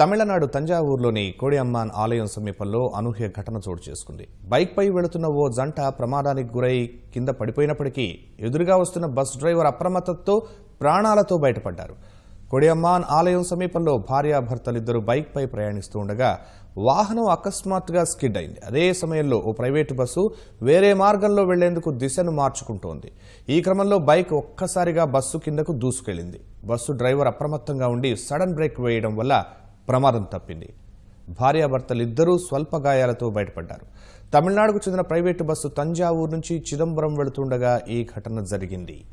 తమిళనాడు తంజావూరులోని కోడియమ్మాన్ ఆలయం సమీపంలో అనూహ్య ఘటన చోటు చేసుకుంది. బైక్పై వెళుతున్న ఓ జంట ప్రమాదానికి గురై కింద పడిపోయినప్పటికీ ఎదురుగా వస్తున్న బస్ డ్రైవర్ అప్రమత్తతో ప్రాణాలతో బయటపడ్డారు. కొడియమ్మాన్ ఆలయం సమీపంలో భార్యాభర్తలిద్దరూ బైక్పై ప్రయాణిస్తూ ఉండగా వాహనం అకస్మాత్తుగా స్కిడ్ అయింది. అదే సమయంలో ఓ ప్రైవేటు బస్సు వేరే మార్గంలో వెళ్ళేందుకు దిశను మార్చుకుంటోంది. ఈ క్రమంలో బైక్ ఒక్కసారిగా బస్సు కిందకు దూసుకెళ్ళింది బస్సు డ్రైవర్ అప్రమత్తంగా ఉండి సడన్ బ్రేక్ వేయడం వల్ల ప్రమాదం తప్పింది. భార్యాభర్తలిద్దరూ స్వల్ప గాయాలతో బయటపడ్డారు. తమిళనాడుకు చెందిన ప్రైవేటు బస్సు తంజావూరు నుంచి చిదంబరం వెళుతుండగా ఈ ఘటన జరిగింది.